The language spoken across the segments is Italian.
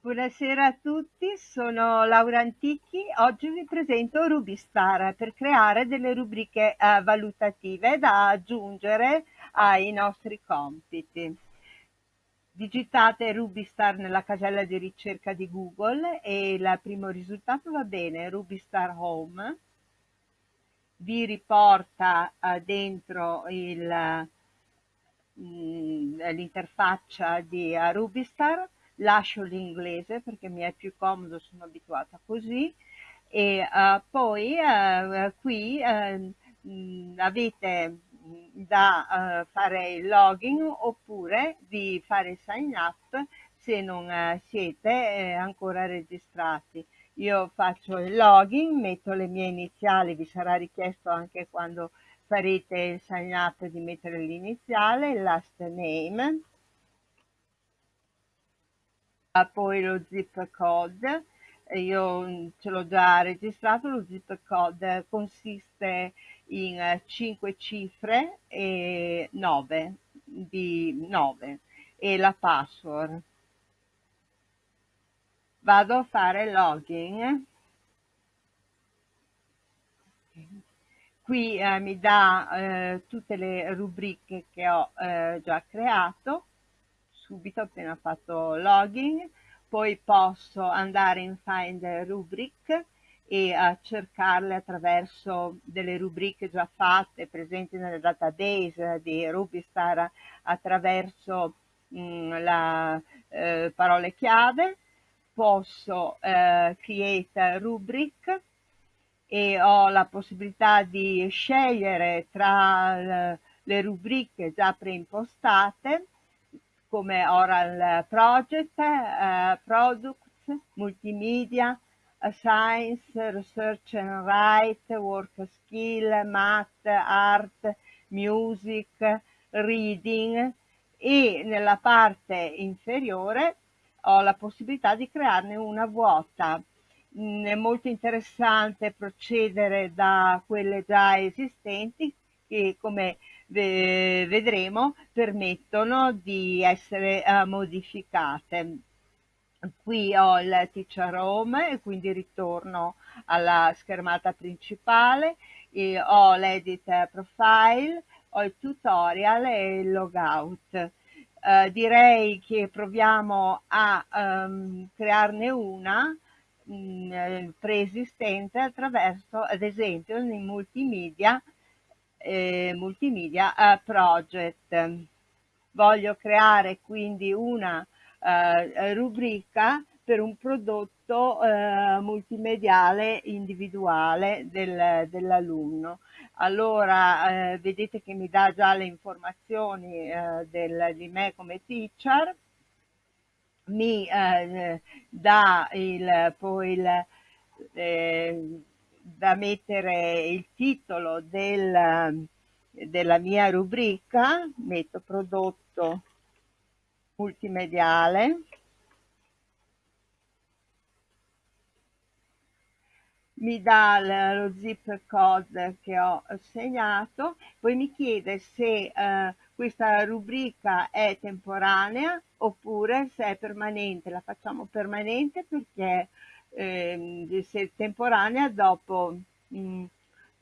Buonasera a tutti, sono Laura Antichi. Oggi vi presento Rubistar per creare delle rubriche eh, valutative da aggiungere ai nostri compiti. Digitate Rubistar nella casella di ricerca di Google e il primo risultato va bene, Rubistar Home. Vi riporta eh, dentro mm, l'interfaccia di uh, Rubistar lascio l'inglese perché mi è più comodo, sono abituata così e uh, poi uh, qui uh, avete da fare il login oppure di fare il sign up se non siete ancora registrati. Io faccio il login, metto le mie iniziali, vi sarà richiesto anche quando farete il sign up di mettere l'iniziale, last name, poi lo zip code, io mm, ce l'ho già registrato, lo zip code consiste in 5 cifre e 9 di 9 e la password. Vado a fare login. Qui eh, mi dà eh, tutte le rubriche che ho eh, già creato subito appena fatto login, poi posso andare in Find Rubric e uh, cercarle attraverso delle rubriche già fatte presenti nel database di Rubistar attraverso mh, mm, la eh, parole chiave, posso eh, create rubric e ho la possibilità di scegliere tra le rubriche già preimpostate come Oral Project, uh, Products, Multimedia, Science, Research and Write, Work Skill, Math, Art, Music, Reading e nella parte inferiore ho la possibilità di crearne una vuota. Mm, è molto interessante procedere da quelle già esistenti che come vedremo permettono di essere uh, modificate. Qui ho il teacher home e quindi ritorno alla schermata principale, e ho l'edit profile, ho il tutorial e il logout. Uh, direi che proviamo a um, crearne una mm, preesistente attraverso ad esempio in multimedia eh, multimedia eh, project. Voglio creare quindi una eh, rubrica per un prodotto eh, multimediale individuale del, dell'alunno. Allora eh, vedete che mi dà già le informazioni eh, del, di me come teacher, mi dà il, poi il, da mettere il titolo del, della mia rubrica, metto prodotto multimediale, mi dà lo zip code che ho segnato, poi mi chiede se eh, questa rubrica è temporanea oppure se è permanente. La facciamo permanente perché eh, temporanea dopo mh, mm,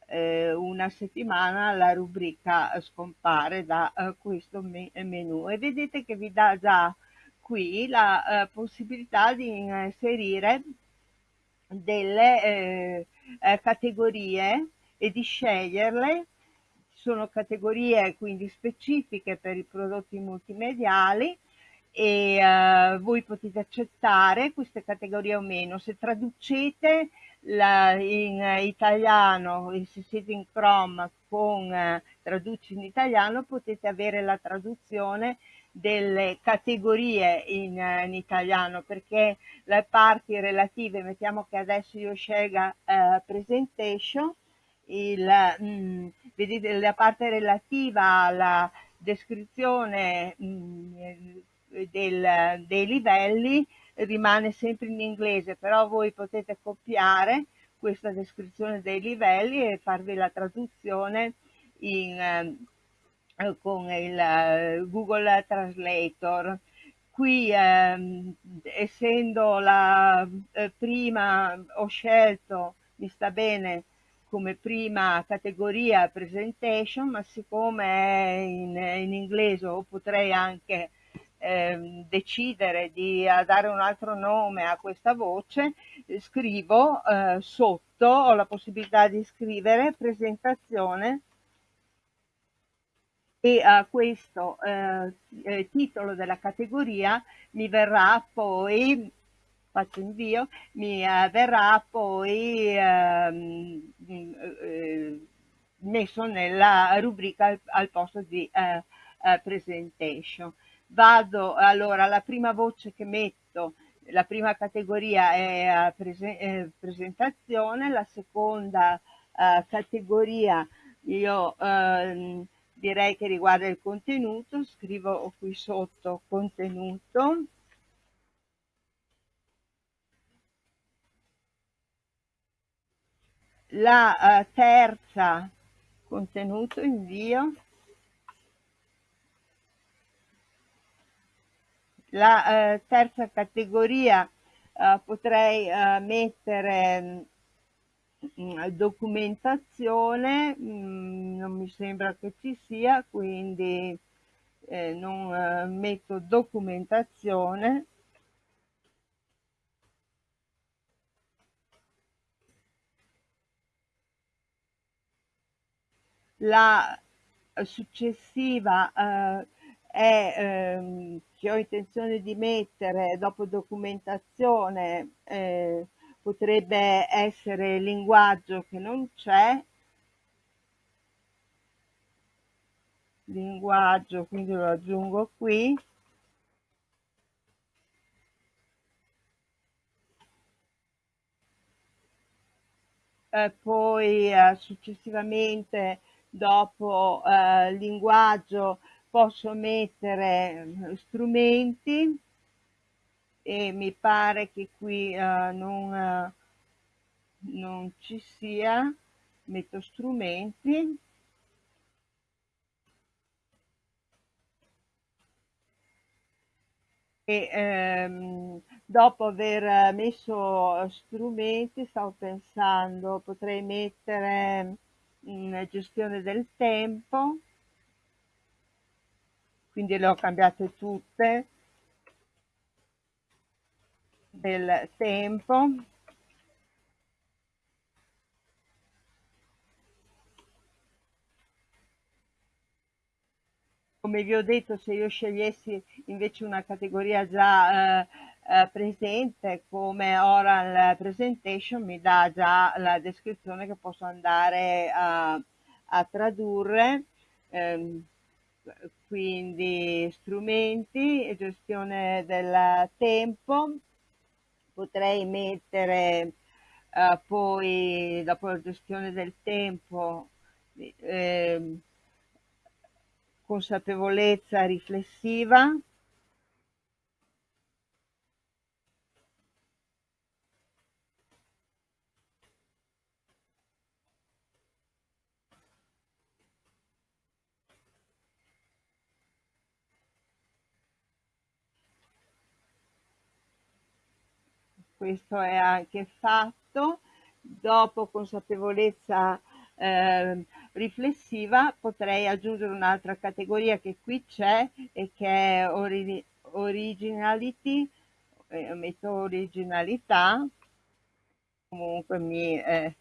eh, una settimana la rubrica scompare da eh, questo me menu e vedete che vi dà già qui la eh, possibilità di inserire delle eh, eh, categorie e di sceglierle. Sono categorie quindi specifiche per i prodotti multimediali e uh, voi potete accettare queste categorie o meno. Se traducete la, in italiano, se siete in Chrome con uh, traduci in italiano, potete avere la traduzione delle categorie in, uh, in, italiano perché le parti relative, mettiamo che adesso io scelga presentation, il, mh, vedete la parte relativa alla descrizione mh, del, dei livelli rimane sempre in inglese, però voi potete copiare questa descrizione dei livelli e farvi la traduzione in, eh, con il Google Translator. qui ehm, essendo la eh, prima ho scelto, mi sta bene come prima categoria presentation, ma siccome è in, in inglese o potrei anche eh, decidere di dare un altro nome a questa voce, scrivo eh, sotto, ho la possibilità di scrivere presentazione e a questo eh, eh, titolo della categoria mi verrà poi faccio invio, mi eh, verrà poi ehm, eh, messo nella rubrica al, al posto di eh, eh, presentation. Vado allora, la prima voce che metto, la prima categoria è prese, presentazione, la seconda categoria io ehm, direi che riguarda il contenuto, scrivo qui sotto contenuto. La uh, terza contenuto invio. La uh, terza categoria uh, potrei mettere documentazione mh, mm, non mi sembra che ci sia quindi eh, non eh, metto documentazione. La successiva eh, è ehm, che ho intenzione di mettere dopo documentazione eh, potrebbe essere linguaggio che non c'è, linguaggio, quindi lo aggiungo qui, eh, poi eh, successivamente dopo eh, linguaggio posso mettere eh, strumenti e mi pare che qui uh, non, uh, non ci sia, metto strumenti, e ehm, dopo aver messo strumenti stavo pensando potrei mettere in gestione del tempo quindi le ho cambiate tutte. Del tempo. Come vi ho detto se io scegliessi invece una categoria già eh, eh, presente come oral presentation mi dà già la descrizione che posso andare a, a tradurre. Ehm, quindi strumenti e gestione del tempo. Potrei mettere uh, poi dopo la gestione del tempo eh, consapevolezza riflessiva questo è anche fatto, dopo consapevolezza eh, riflessiva potrei aggiungere un'altra categoria che qui c'è e che è ori originality, eh, metto originalità, comunque mi... Eh,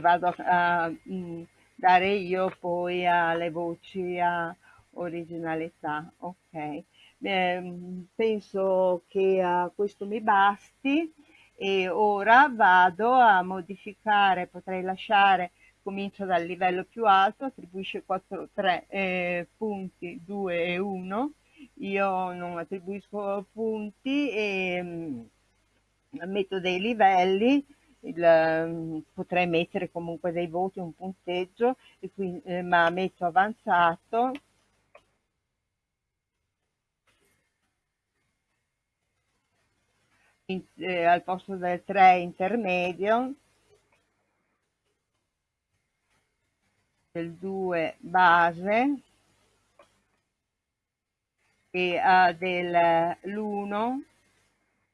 vado a, a mm, dare io poi alle voci a originalità, ok. Eh, penso che uh, questo mi basti e ora vado a modificare, potrei lasciare, comincio dal livello più alto, attribuisce 4, 3 eh, punti, 2 e 1, io non attribuisco punti e mh, mm, metto dei livelli, il, mm, potrei mettere comunque dei voti, un punteggio, quindi, eh, ma metto avanzato, in, eh, al posto del 3 intermedio del 2 base e uh, dell'1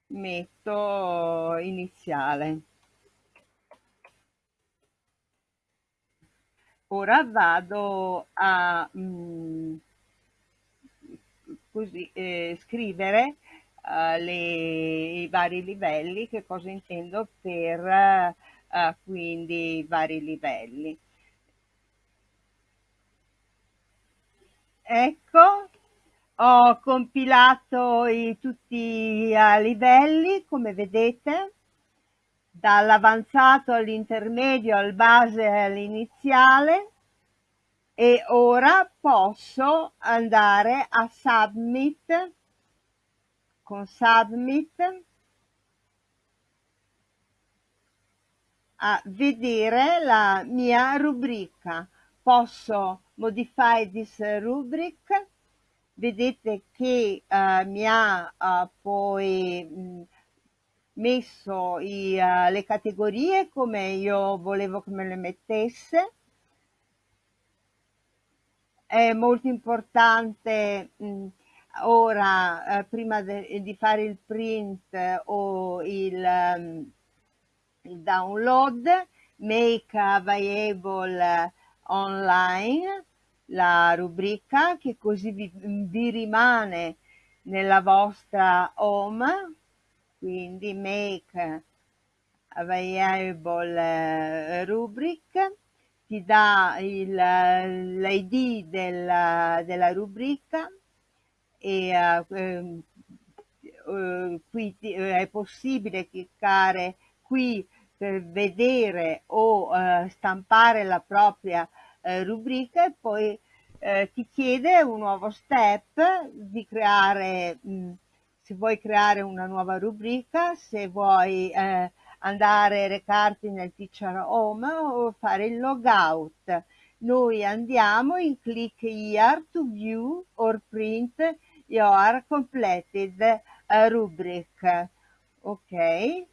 metto iniziale. Ora vado a mh, mm, così, eh, scrivere uh, le, i vari livelli, che cosa intendo per uh, quindi i vari livelli. Ecco, ho compilato i, tutti i livelli, come vedete, dall'avanzato all'intermedio, al base all'iniziale e ora posso andare a submit con submit a vedere la mia rubrica. Posso modify this rubric? Vedete che uh, mi ha uh, poi mh, messo i, uh, le categorie come io volevo che me le mettesse. È molto importante mh, ora prima de, di fare il print o il, um, il download make available online la rubrica che così vi, vi rimane nella vostra home, quindi make available eh, rubric, ti dà l'id della, della, rubrica e uh, uh, qui è possibile cliccare qui per vedere o uh, stampare la propria eh, rubrica e poi eh, ti chiede un nuovo step di creare, mh, mm, se vuoi creare una nuova rubrica, se vuoi eh, andare a recarti nel teacher home o fare il logout. Noi andiamo in click here to view or print your completed uh, rubric. Ok,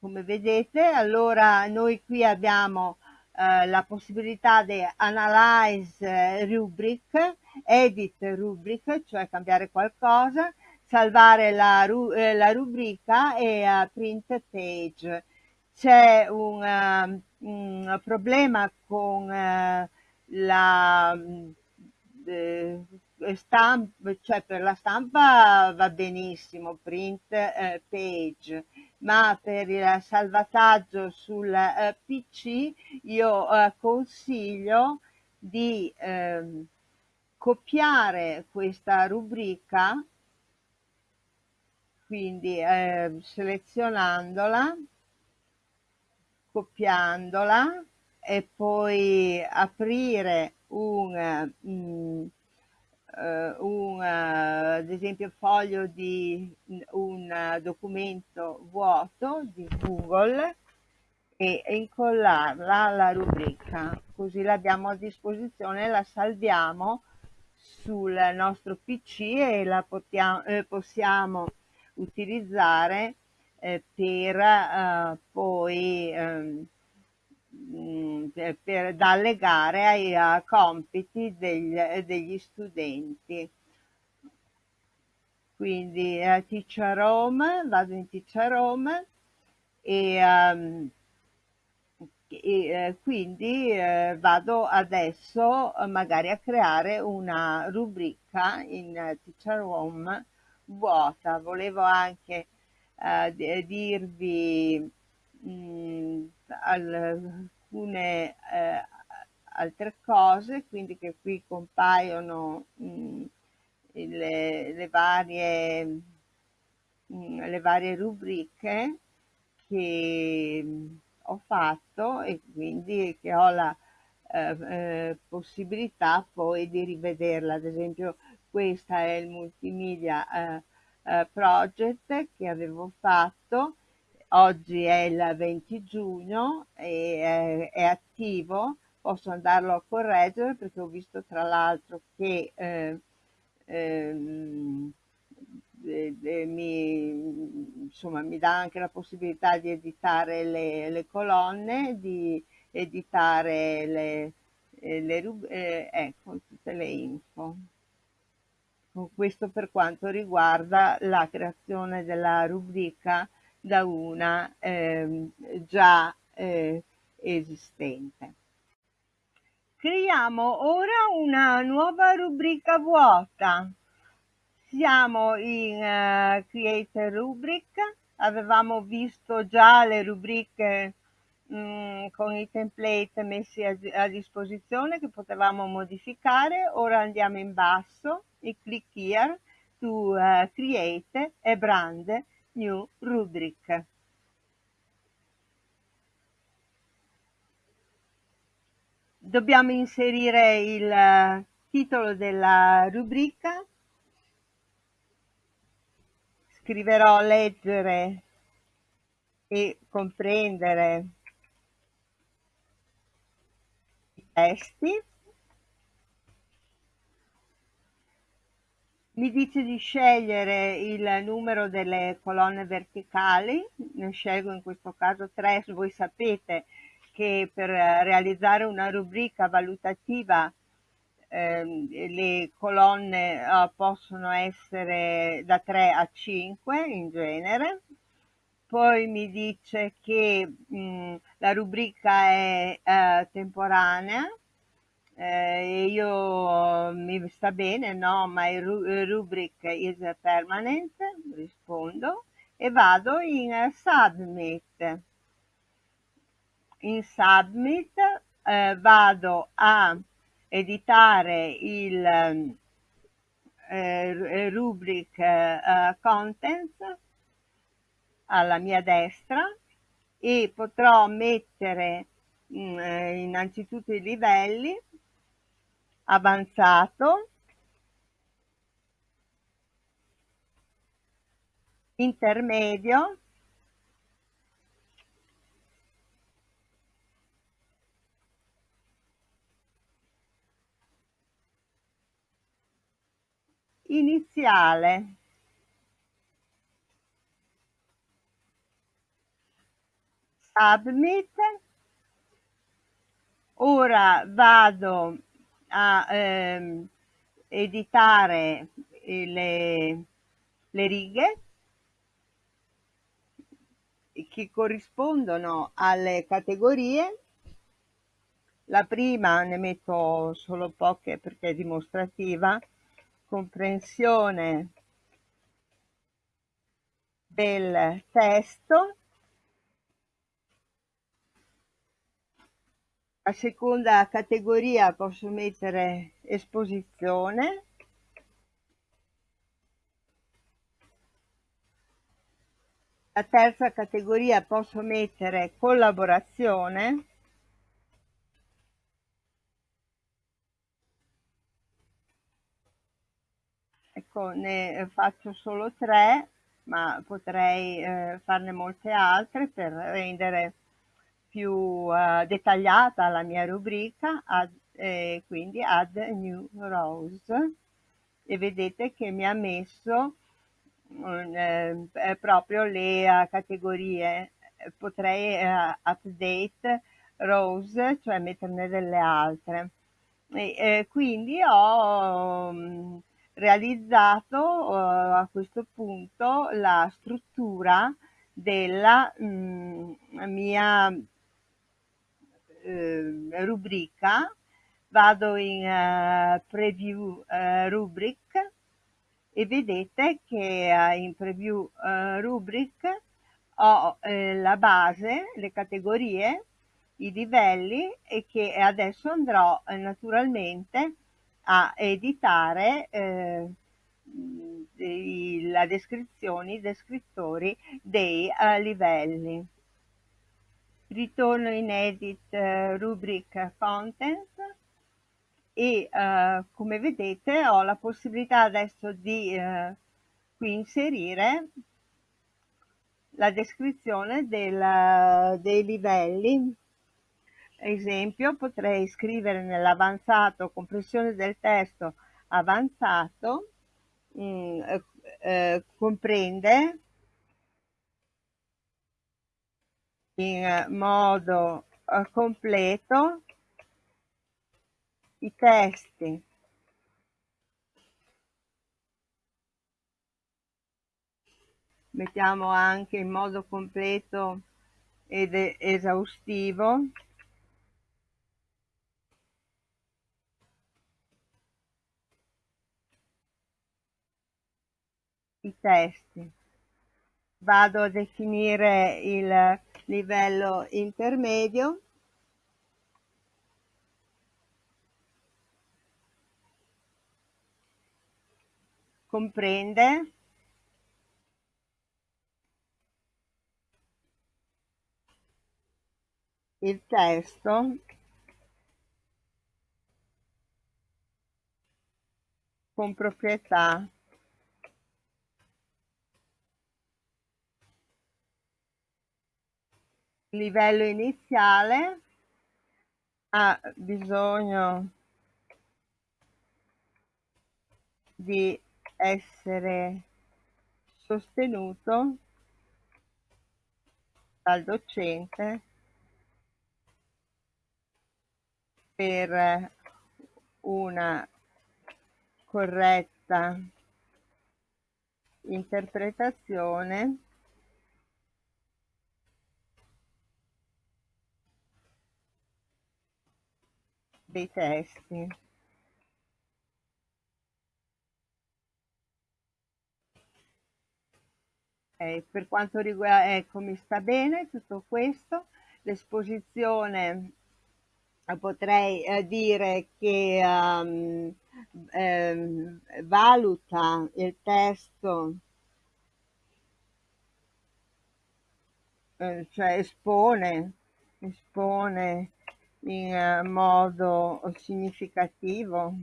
come vedete, allora noi qui abbiamo eh, la possibilità di analyze rubric, edit rubric, cioè cambiare qualcosa, salvare la, ru eh, la rubrica e uh, print page. C'è un, uh, un, problema con uh, la stampa, cioè per la stampa va benissimo, print page, ma per il salvataggio sul eh, PC io eh, consiglio di eh, copiare questa rubrica, quindi ehm, selezionandola, copiandola e poi aprire un mm, eh, un, eh, ad esempio, foglio di un documento vuoto di Google e incollarla alla rubrica, così l'abbiamo a disposizione, la salviamo sul nostro PC e la potiamo, eh, possiamo utilizzare eh, per eh, poi Mm, per, da allegare ai uh, compiti degli, degli studenti. Quindi uh, Teacher Home, vado in Teacher Home e, um, e uh, quindi uh, vado adesso magari a creare una rubrica in Teacher Home vuota. Volevo anche dirvi mh, mm, al, alcune eh, altre cose, quindi che qui compaiono mh, le, le, varie, mh, le varie rubriche che ho fatto e quindi che ho la eh, eh, possibilità poi di rivederla. Ad esempio questa è il multimedia eh, eh project che avevo fatto oggi è il 20 giugno e è, è attivo, posso andarlo a correggere perché ho visto tra l'altro che eh, ehm, eh, mi, insomma, mi dà anche la possibilità di editare le, le colonne, di editare le, eh, le eh, ecco tutte le info. Questo per quanto riguarda la creazione della rubrica da una eh, già eh, esistente. Creiamo ora una nuova rubrica vuota. Siamo in uh, Create Rubric, avevamo visto già le rubriche mm, con i template messi a, a, disposizione che potevamo modificare. Ora andiamo in basso e click here to uh, create a brand new rubric. Dobbiamo inserire il uh, titolo della rubrica. Scriverò leggere e comprendere testi. Mi dice di scegliere il numero delle colonne verticali, ne scelgo in questo caso 3, voi sapete che per realizzare una rubrica valutativa eh, le colonne eh, possono essere da 3 a 5 in genere, poi mi dice che mh, la rubrica è eh, temporanea eh, io mi sta bene, no, my rubric is permanent, rispondo e vado in submit. In submit eh, vado a editare il eh, rubric eh, contents alla mia destra e potrò mettere mh, mm, eh, innanzitutto i livelli avanzato. Intermedio. Iniziale. Submit. Ora vado a ehm, editare le, le righe che corrispondono alle categorie. La prima ne metto solo poche perché è dimostrativa. Comprensione del testo a seconda categoria posso mettere esposizione. La terza categoria posso mettere collaborazione. Ecco ne faccio solo tre ma potrei eh, farne molte altre per rendere più uh, dettagliata la mia rubrica, add, eh, quindi add new rows e vedete che mi ha messo eh, proprio le uh, categorie, potrei uh, update rows, cioè metterne delle altre. E, eh, quindi ho um, realizzato a questo punto la struttura della mh, mia eh, rubrica, vado in uh, preview uh, rubric e vedete che uh, in preview rubric ho la base, le categorie, i livelli e che adesso andrò naturalmente a editare la descrizione, i descrittori dei livelli ritorno in edit uh, rubric content e uh, come vedete ho la possibilità adesso di uh, qui inserire la descrizione del, dei livelli. Esempio potrei scrivere nell'avanzato compressione del testo avanzato mh, mm, eh, comprende in modo eh, completo i testi. Mettiamo anche in modo completo ed esaustivo i testi. Vado a definire il livello intermedio. Comprende. Il testo. Con proprietà livello iniziale ha bisogno di essere sostenuto dal docente per una corretta interpretazione dei testi. Okay, per quanto riguarda, ecco, mi sta bene tutto questo. L'esposizione eh, potrei eh, dire che um, eh, valuta il testo, eh, cioè espone, espone in eh, modo significativo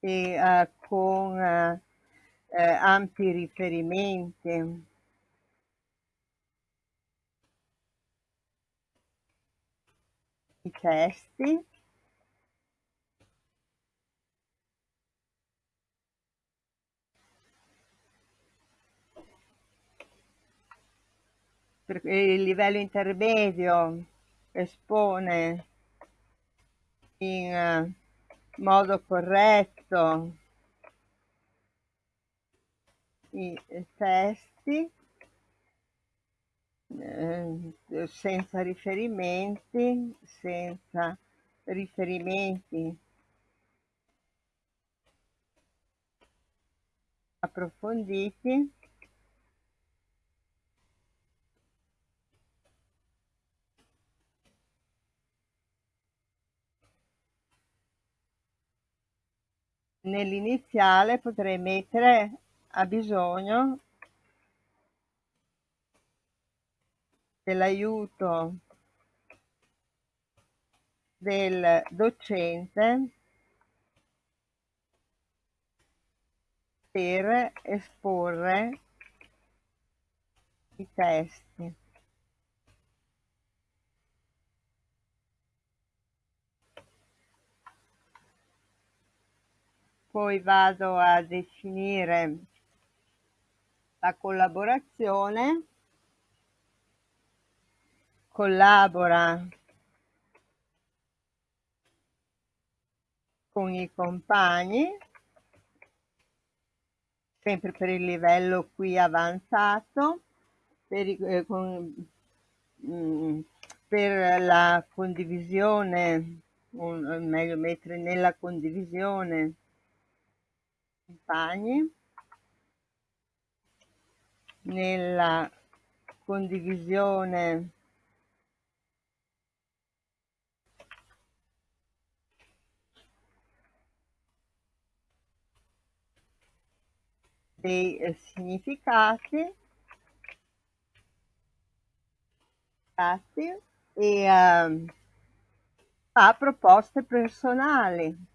e uh, con uh, uh, ampi riferimenti. I testi per il livello intermedio espone in eh, modo corretto i testi eh, senza riferimenti, senza riferimenti approfonditi nell'iniziale potrei mettere ha bisogno dell'aiuto del docente per esporre i testi. Poi vado a definire la collaborazione. Collabora con i compagni sempre per il livello qui avanzato per, eh, con, mh, mm, per la condivisione o meglio mettere nella condivisione compagni nella condivisione dei eh, significati e uh, fa proposte personali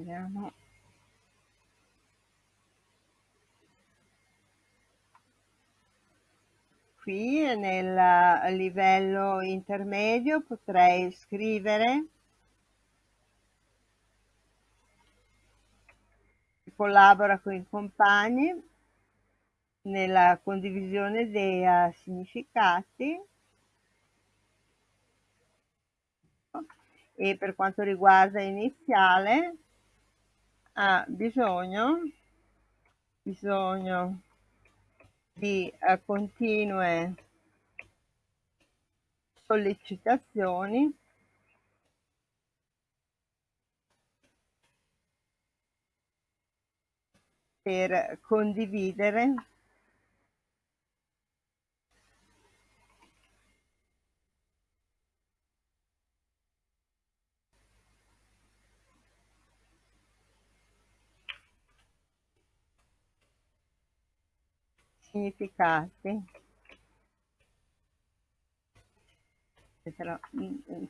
Vediamo. qui nel livello intermedio potrei scrivere collabora con i compagni nella condivisione dei uh, significati e per quanto riguarda iniziale ha bisogno, bisogno di uh, continue sollecitazioni. Per condividere significati.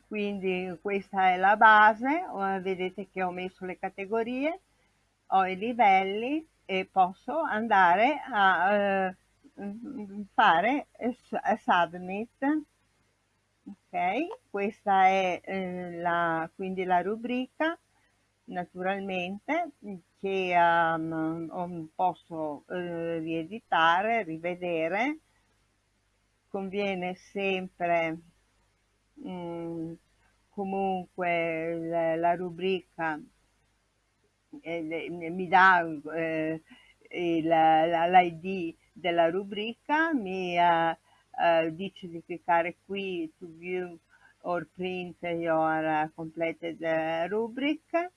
Quindi questa è la base vedete che ho messo le categorie ho i livelli e posso andare a eh, fare submit. Ok questa è eh, la quindi la rubrica naturalmente che um, posso eh, rieditare rivedere conviene sempre mm, comunque la, la rubrica eh, mi dà eh, l'id della rubrica, mi uh, dice di cliccare qui to view or print your completed rubric.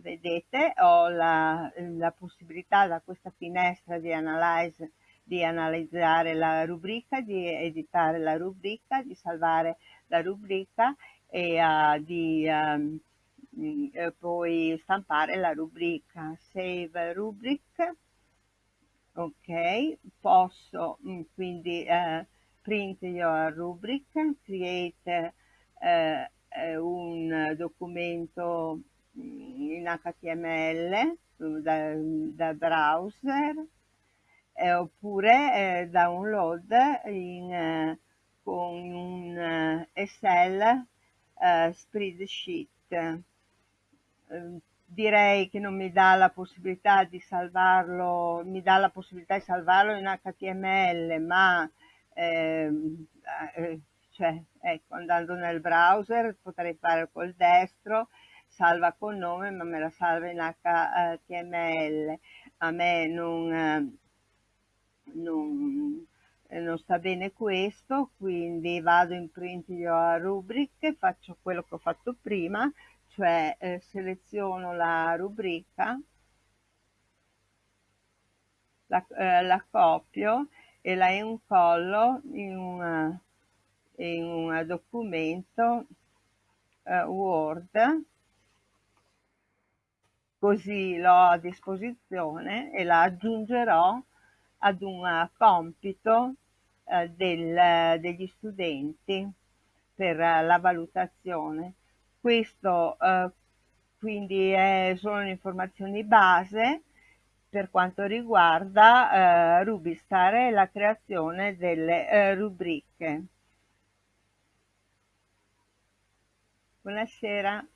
Vedete, ho la, la possibilità da questa finestra di, analyze, di analizzare la rubrica, di editare la rubrica, di salvare la rubrica e uh, di um, eh, poi stampare la rubrica. Save rubric ok posso mm, quindi eh, print your rubric create eh un documento in html da, da browser eh, oppure eh, download in, con un Excel spreadsheet. Ehm, direi che non mi dà la possibilità di salvarlo, mi dà la possibilità di salvarlo in HTML, ma ehm, eh, cioè, ecco, andando nel browser potrei fare col destro, salva col nome, ma me la salva in HTML. A me non, eh, non, non sta bene questo, quindi vado in print your rubric, faccio quello che ho fatto prima, cioè eh, seleziono la rubrica, la, eh, la, copio e la incollo in, una, in un documento eh, Word, così l'ho a disposizione e la aggiungerò ad un compito eh, del, degli studenti per la valutazione questo eh, quindi è, sono informazioni base per quanto riguarda eh, Rubistar e la creazione delle eh, rubriche. Buonasera.